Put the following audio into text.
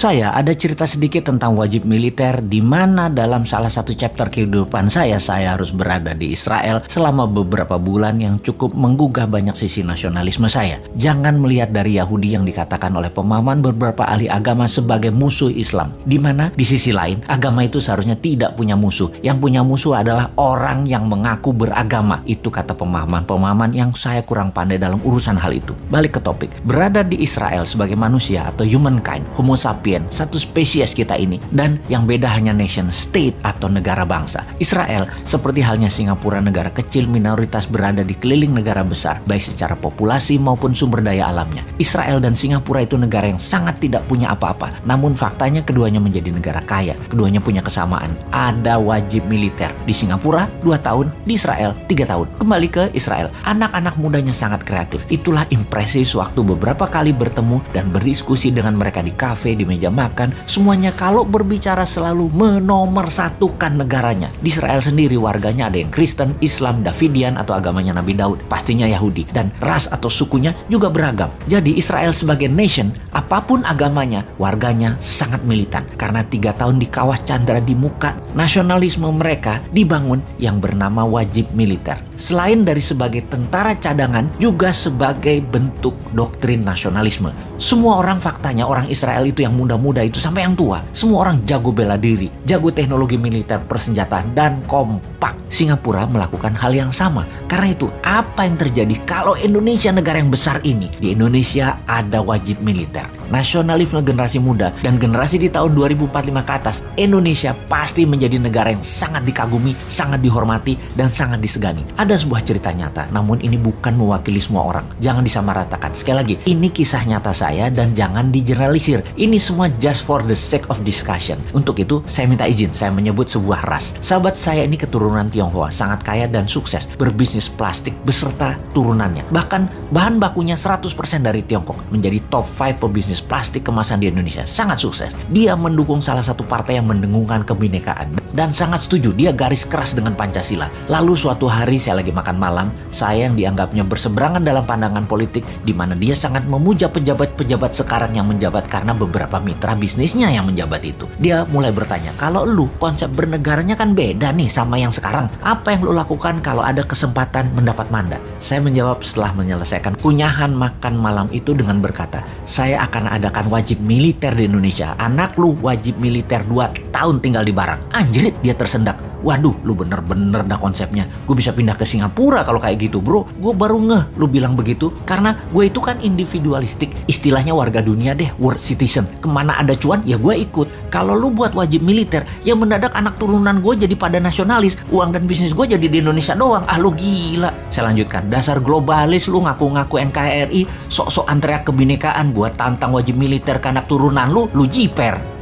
saya ada cerita sedikit tentang wajib militer di mana dalam salah satu chapter kehidupan saya saya harus berada di Israel selama beberapa bulan yang cukup menggugah banyak sisi nasionalisme saya. Jangan melihat dari Yahudi yang dikatakan oleh pemahaman beberapa ahli agama sebagai musuh Islam. Di mana di sisi lain agama itu seharusnya tidak punya musuh. Yang punya musuh adalah orang yang mengaku beragama. Itu kata pemahaman-pemahaman yang saya kurang pandai dalam urusan hal itu. Balik ke topik. Berada di Israel sebagai manusia atau humankind, homo sapiens satu spesies kita ini. Dan yang beda hanya nation state atau negara bangsa. Israel seperti halnya Singapura negara kecil minoritas berada di keliling negara besar, baik secara populasi maupun sumber daya alamnya. Israel dan Singapura itu negara yang sangat tidak punya apa-apa. Namun faktanya keduanya menjadi negara kaya. Keduanya punya kesamaan. Ada wajib militer. Di Singapura 2 tahun, di Israel 3 tahun. Kembali ke Israel. Anak-anak mudanya sangat kreatif. Itulah impresi sewaktu beberapa kali bertemu dan berdiskusi dengan mereka di kafe, di meja makan, semuanya kalau berbicara selalu menomorsatukan negaranya. Di Israel sendiri warganya ada yang Kristen, Islam, Davidian atau agamanya Nabi Daud, pastinya Yahudi, dan ras atau sukunya juga beragam. Jadi Israel sebagai nation, apa pun agamanya, warganya sangat militan. Karena tiga tahun di kawah Chandra di muka, nasionalisme mereka dibangun yang bernama wajib militer. Selain dari sebagai tentara cadangan, juga sebagai bentuk doktrin nasionalisme. Semua orang faktanya orang Israel itu yang muda-muda itu sampai yang tua. Semua orang jago bela diri, jago teknologi militer persenjataan dan kompak. Singapura melakukan hal yang sama. Karena itu apa yang terjadi kalau Indonesia negara yang besar ini? Di Indonesia ada wajib militer. Nasionalisme generasi muda dan generasi di tahun 2045 ke atas, Indonesia pasti menjadi negara yang sangat dikagumi, sangat dihormati, dan sangat disegani. Ada sebuah cerita nyata, namun ini bukan mewakili semua orang. Jangan disamaratakan. Sekali lagi, ini kisah nyata saya dan jangan digeneralisir. Ini semua just for the sake of discussion. Untuk itu, saya minta izin, saya menyebut sebuah ras. Sahabat saya ini keturunan Tionghoa, sangat kaya dan sukses, berbisnis plastik beserta turunannya. Bahkan bahan bakunya 100% dari Tiongkok, menjadi top 5 pebisnis plastik kemasan di Indonesia. Sangat sukses. Dia mendukung salah satu partai yang mendengungkan kebinekaan. Dan sangat setuju, dia garis keras dengan Pancasila. Lalu suatu hari saya lagi makan malam, saya yang dianggapnya berseberangan dalam pandangan politik, di mana dia sangat memuja pejabat-pejabat sekarang yang menjabat karena beberapa mitra bisnisnya yang menjabat itu. Dia mulai bertanya, kalau lu konsep bernegaranya kan beda nih sama yang sekarang. Apa yang lu lakukan kalau ada kesempatan mendapat mandat? Saya menjawab setelah menyelesaikan kunyahan makan malam itu dengan berkata, saya akan adakan wajib militer di Indonesia. Anak lu wajib militer 2 tahun tinggal di barang. Anjrit, dia tersendak. Waduh, lu bener-bener dah konsepnya. Gue bisa pindah ke Singapura kalau kayak gitu, bro. Gue baru ngeh lu bilang begitu. Karena gue itu kan individualistik. Istilahnya warga dunia deh, world citizen. Ke mana ada cuan, ya gue ikut. Kalau lu buat wajib militer, yang mendadak anak turunan gue jadi pada nasionalis. Uang dan bisnis gue jadi di Indonesia doang. Ah, lu gila. Saya lanjutkan. Dasar globalis lu ngaku-ngaku NKRI. Sok-sok antreak kebinekaan buat tantang wajib militer ke anak turunan lu, lu jiper.